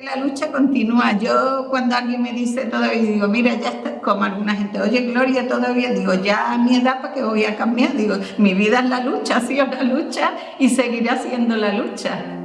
La lucha continúa. Yo cuando alguien me dice todavía, digo, mira, ya está, como alguna gente, oye, Gloria, todavía, digo, ya a mi edad, ¿para qué voy a cambiar? Digo, mi vida es la lucha, ha sido la lucha y seguirá siendo la lucha.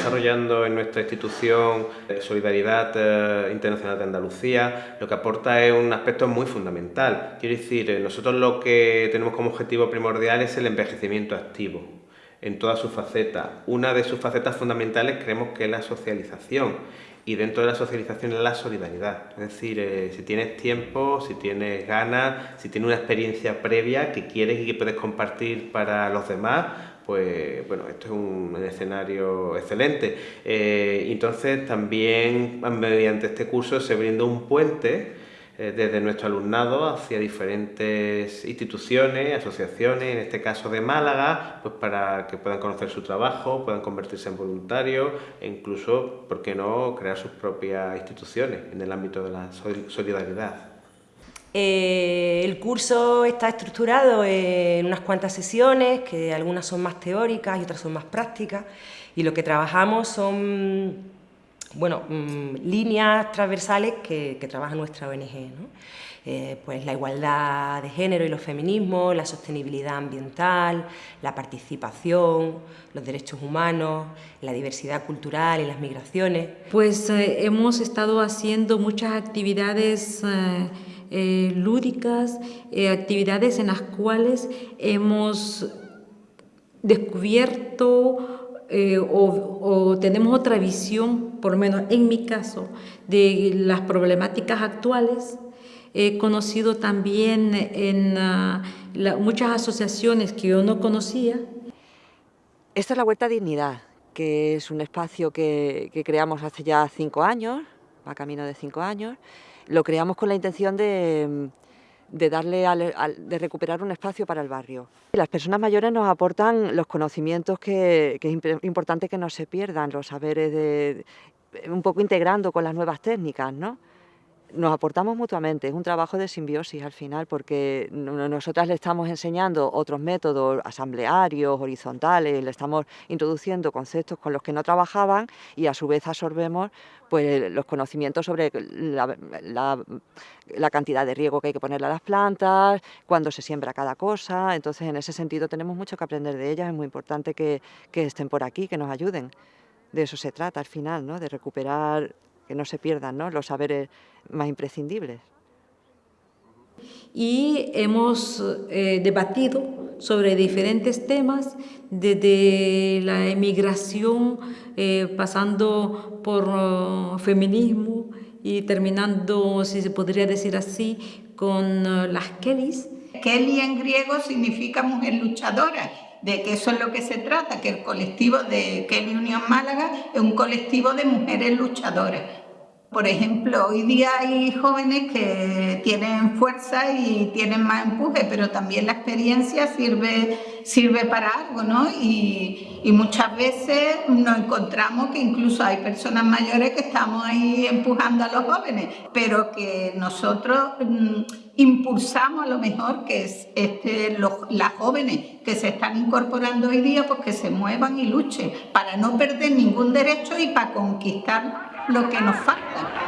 Desarrollando en nuestra institución Solidaridad eh, Internacional de Andalucía lo que aporta es un aspecto muy fundamental. Quiero decir, eh, nosotros lo que tenemos como objetivo primordial es el envejecimiento activo en todas sus facetas. Una de sus facetas fundamentales creemos que es la socialización y dentro de la socialización es la solidaridad. Es decir, eh, si tienes tiempo, si tienes ganas, si tienes una experiencia previa que quieres y que puedes compartir para los demás, pues bueno, esto es un escenario excelente. Eh, entonces también mediante este curso se brinda un puente eh, desde nuestro alumnado hacia diferentes instituciones, asociaciones, en este caso de Málaga, pues para que puedan conocer su trabajo, puedan convertirse en voluntarios e incluso, ¿por qué no?, crear sus propias instituciones en el ámbito de la solidaridad. Eh, el curso está estructurado en unas cuantas sesiones, que algunas son más teóricas y otras son más prácticas, y lo que trabajamos son bueno, mm, líneas transversales que, trabaja nuestra ONG. Eh, pues la igualdad de género y los feminismos, la sostenibilidad ambiental, la participación, los derechos humanos, la diversidad cultural y las migraciones. Pues eh, hemos estado haciendo muchas actividades lúdicas, eh, actividades en las cuales hemos descubierto eh, o, tenemos otra visión, por lo menos en mi caso, de las problemáticas actuales. He conocido también en ah, muchas asociaciones que yo no conocía. Esta es la Huerta Dignidad, que es un espacio que, que creamos hace ya cinco años, va camino de cinco años, lo creamos con la intención de, darle de recuperar un espacio para el barrio. Las personas mayores nos aportan los conocimientos que, es importante que no se pierdan, los saberes de, un poco integrando con las nuevas técnicas, ¿no? Nos aportamos mutuamente, es un trabajo de simbiosis al final, porque nosotras le estamos enseñando otros métodos asamblearios, horizontales, le estamos introduciendo conceptos con los que no trabajaban y a su vez absorbemos pues, los conocimientos sobre la, cantidad de riego que hay que ponerle a las plantas, cuándo se siembra cada cosa, entonces en ese sentido tenemos mucho que aprender de ellas, es muy importante que, que estén por aquí, que nos ayuden. De eso se trata al final, ¿no? de recuperar que no se pierdan los saberes más imprescindibles. Y hemos eh, debatido sobre diferentes temas, desde la emigración, eh, pasando por uh, feminismo y terminando, si se podría decir así, con uh, las Kellys. Kelly en griego significa mujer luchadora de que eso es lo que se trata, que el colectivo de Kelly Unión Málaga es un colectivo de mujeres luchadoras. Por ejemplo, hoy día hay jóvenes que tienen fuerza y tienen más empuje, pero también la experiencia sirve, sirve para algo, ¿no? Y, y, muchas veces nos encontramos que incluso hay personas mayores que estamos ahí empujando a los jóvenes, pero que nosotros mm, impulsamos a lo mejor que es este, los, las jóvenes que se están incorporando hoy día, pues que se muevan y luchen para no perder ningún derecho y para conquistar lo que nos falta.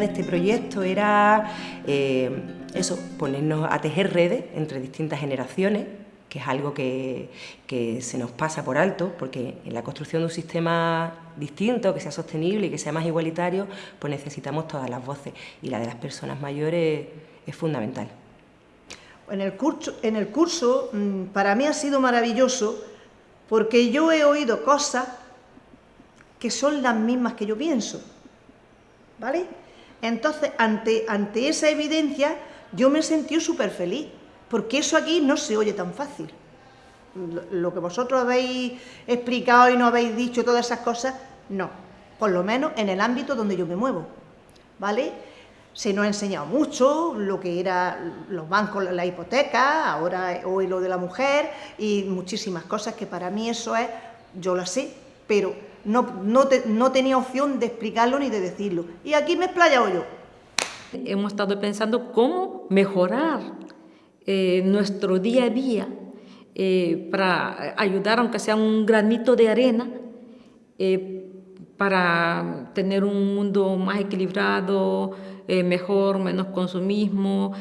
De este proyecto era eh, eso, ponernos a tejer redes entre distintas generaciones, que es algo que, se nos pasa por alto, porque en la construcción de un sistema distinto, que sea sostenible y que sea más igualitario, pues necesitamos todas las voces y la de las personas mayores es fundamental. En el curso, en el curso mm, para mí ha sido maravilloso porque yo he oído cosas que son las mismas que yo pienso, ¿vale? Entonces, ante, ante esa evidencia, yo me sentí súper feliz, porque eso aquí no se oye tan fácil. Lo, que vosotros habéis explicado y no habéis dicho, todas esas cosas, no. Por lo menos en el ámbito donde yo me muevo, ¿vale? Se nos ha enseñado mucho lo que era los bancos, la hipoteca, ahora hoy lo de la mujer y muchísimas cosas que para mí eso es, yo lo sé, pero no, no, tenía opción de explicarlo ni de decirlo. Y aquí me he explayado yo. Hemos estado pensando cómo mejorar eh, nuestro día a día eh, para ayudar, aunque sea un granito de arena, eh, para tener un mundo más equilibrado, mejor, menos consumismo,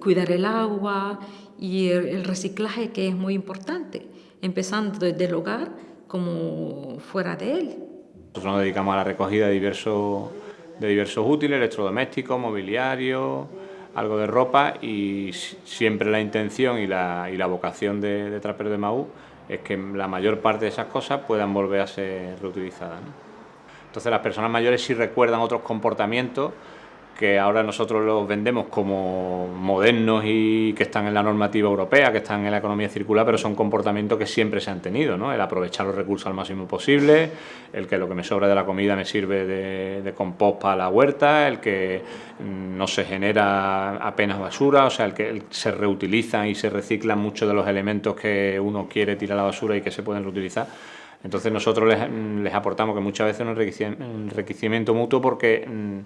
cuidar el agua y el, reciclaje que es muy importante, empezando desde el hogar como fuera de él. Nosotros nos dedicamos a la recogida de diversos, de diversos útiles, electrodomésticos, mobiliario, algo de ropa y siempre la intención y la, y la vocación de, de Trapero de Maú es que la mayor parte de esas cosas puedan volver a ser reutilizadas. Entonces las personas mayores sí recuerdan otros comportamientos que ahora nosotros los vendemos como modernos y que están en la normativa europea, que están en la economía circular, pero son comportamientos que siempre se han tenido, ¿no? El aprovechar los recursos al máximo posible, el que lo que me sobra de la comida me sirve de, compost para la huerta, el que mm, no se genera apenas basura, o sea, el que se reutilizan y se reciclan muchos de los elementos que uno quiere tirar a la basura y que se pueden reutilizar. Entonces nosotros les, les aportamos que muchas veces un enriquecimiento mutuo porque mm,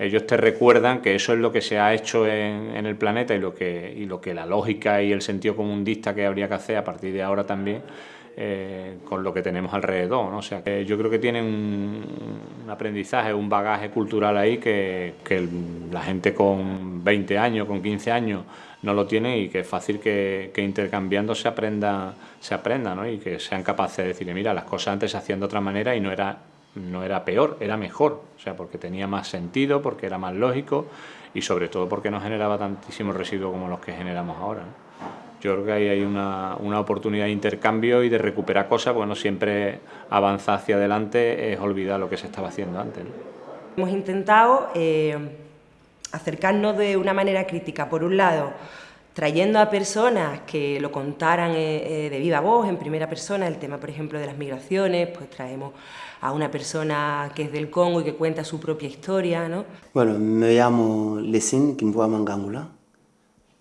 ellos te recuerdan que eso es lo que se ha hecho en, el planeta y lo, que, y lo que la lógica y el sentido comundista que habría que hacer a partir de ahora también eh, con lo que tenemos alrededor. ¿no? O sea, que yo creo que tienen un, aprendizaje, un bagaje cultural ahí que, la gente con 20 años, con 15 años no lo tiene y que es fácil que, intercambiando se aprenda, se aprenda ¿no? y que sean capaces de decir, mira, las cosas antes se hacían de otra manera y no era no era peor, era mejor, o sea, porque tenía más sentido, porque era más lógico y sobre todo porque no generaba tantísimos residuos como los que generamos ahora. Yo creo que ahí hay una, oportunidad de intercambio y de recuperar cosas, bueno, siempre avanzar hacia adelante es olvidar lo que se estaba haciendo antes. Hemos intentado eh, acercarnos de una manera crítica, por un lado, trayendo a personas que lo contaran eh, eh, de viva voz, en primera persona, el tema, por ejemplo, de las migraciones, pues traemos a una persona que es del Congo y que cuenta su propia historia, ¿no? Bueno, me llamo Lesin Kimboa Mangangula,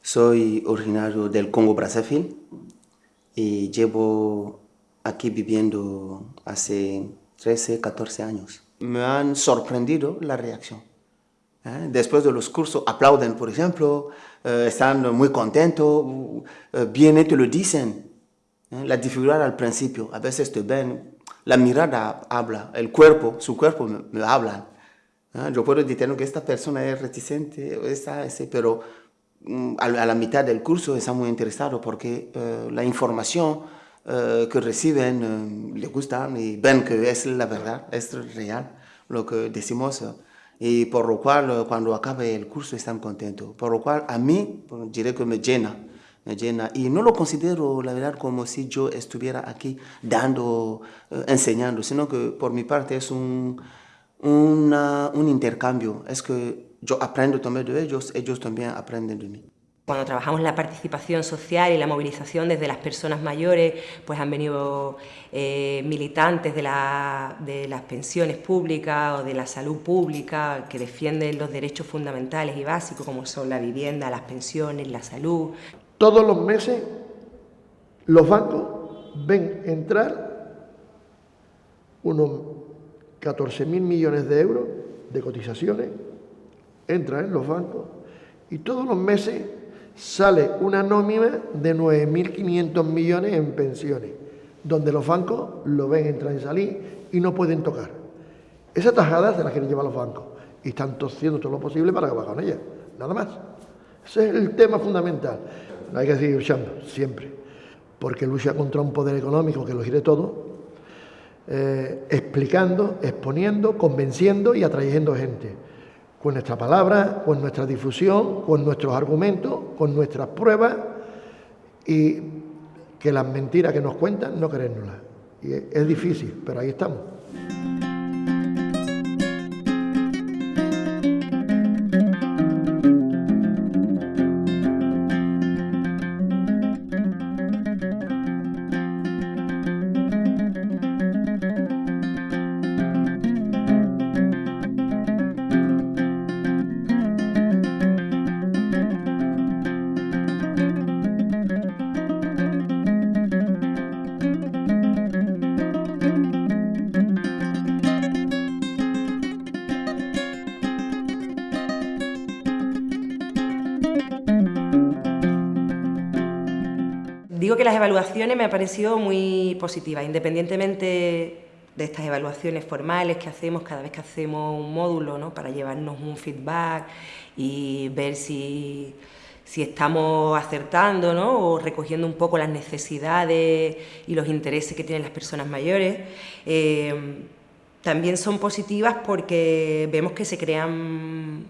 soy originario del Congo Brazzaville y llevo aquí viviendo hace 13, 14 años. Me han sorprendido la reacción. ¿Eh? Después de los cursos aplauden, por ejemplo, eh, están muy contentos, eh, bien te lo dicen. La dificultad al principio, a veces te ven la mirada habla, el cuerpo, su cuerpo me, habla. ¿Ah? Yo puedo decir que esta persona es reticente, esta, ese, pero mm, a, la mitad del curso está muy interesado porque eh, la información eh, que reciben eh, le gusta y ven que es la verdad, es real lo que decimos. Y por lo cual cuando acabe el curso están contentos. Por lo cual a mí diré que me llena llena. Y no lo considero, la verdad, como si yo estuviera aquí dando, eh, enseñando, sino que por mi parte es un, un intercambio. Es que yo aprendo también de ellos, ellos también aprenden de mí. Cuando trabajamos la participación social y la movilización desde las personas mayores, pues han venido eh, militantes de, de, las pensiones públicas o de la salud pública que defienden los derechos fundamentales y básicos como son la vivienda, las pensiones, la salud. Todos los meses los bancos ven entrar unos 14.000 millones de euros de cotizaciones, entran en los bancos y todos los meses sale una nómina de 9.500 millones en pensiones, donde los bancos lo ven entrar y salir y no pueden tocar. Esa tajada se la quieren llevar los bancos. y están haciendo todo lo posible para acabar con ella, nada más. Ese es el tema fundamental. Hay que seguir luchando, siempre, porque lucha contra un poder económico que lo gire todo, eh, explicando, exponiendo, convenciendo y atrayendo gente. Con nuestra palabra, con nuestra difusión, con nuestros argumentos, con nuestras pruebas y que las mentiras que nos cuentan no creérnoslas. Y es difícil, pero ahí estamos. Digo que las evaluaciones me han parecido muy positivas, independientemente de estas evaluaciones formales que hacemos cada vez que hacemos un módulo, ¿no? para llevarnos un feedback y ver si, si estamos acertando ¿no? o recogiendo un poco las necesidades y los intereses que tienen las personas mayores. Eh, también son positivas porque vemos que se crean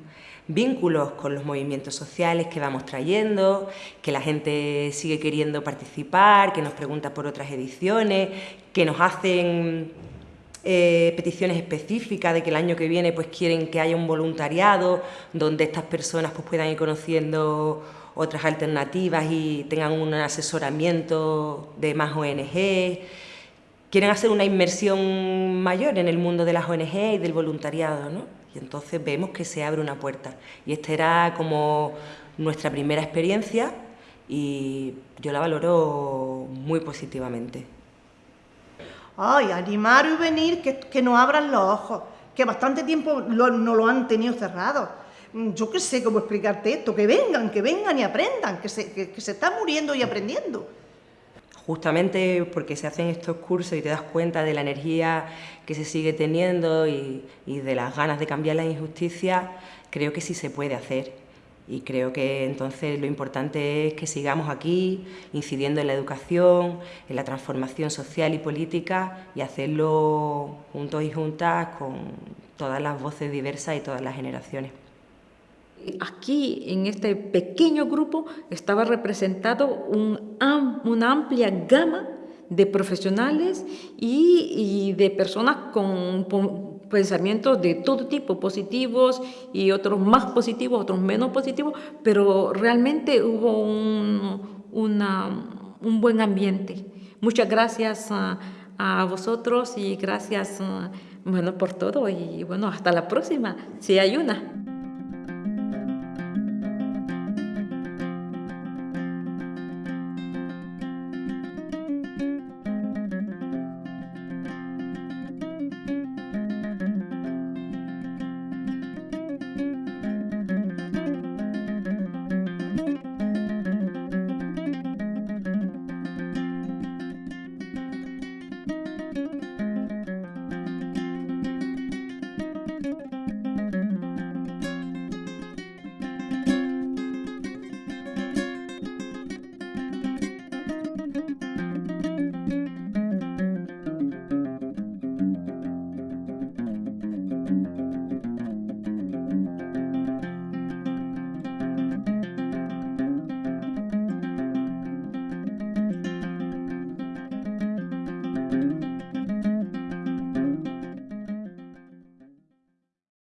vínculos con los movimientos sociales que vamos trayendo, que la gente sigue queriendo participar, que nos pregunta por otras ediciones, que nos hacen eh, peticiones específicas de que el año que viene pues quieren que haya un voluntariado donde estas personas pues puedan ir conociendo otras alternativas y tengan un asesoramiento de más ONG. Quieren hacer una inmersión mayor en el mundo de las ONG y del voluntariado, ¿no? Y entonces vemos que se abre una puerta. Y esta era como nuestra primera experiencia y yo la valoro muy positivamente. Ay, animar y venir, que, que nos abran los ojos, que bastante tiempo no lo han tenido cerrado. Yo qué sé cómo explicarte esto, que vengan, que vengan y aprendan, que se, que, que se está muriendo y aprendiendo justamente porque se hacen estos cursos y te das cuenta de la energía que se sigue teniendo y, de las ganas de cambiar la injusticia, creo que sí se puede hacer. Y creo que entonces lo importante es que sigamos aquí incidiendo en la educación, en la transformación social y política y hacerlo juntos y juntas con todas las voces diversas y todas las generaciones. Aquí, en este pequeño grupo, estaba representado una amplia gama de profesionales y, de personas con, pensamientos de todo tipo, positivos y otros más positivos, otros menos positivos, pero realmente hubo un, un buen ambiente. Muchas gracias a, a vosotros y gracias bueno, por todo y bueno, hasta la próxima, si hay una.